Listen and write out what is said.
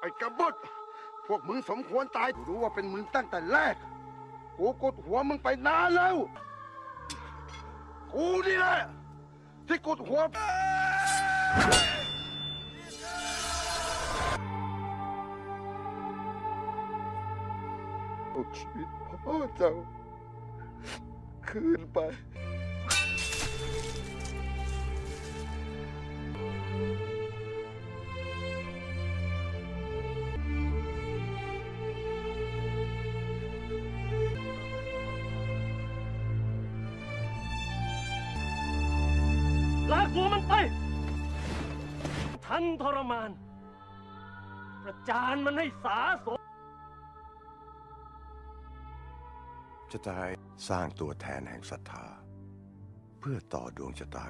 ไอ้กบฏพวกมึงสมควรตายกูรู้ว่าเป็นมึงตั้งแต่แรก กูกดหัวมึงไปนานแล้ว กูนี่แหละที่กดหัวเอาชีวิตพ่อเจ้าคืนไป ลากตัวมันไป ทันทรมาน ประจานมันให้สาสมจะตายสร้างตัวแทนแห่งศรัทธา เพื่อต่อดวงชะตา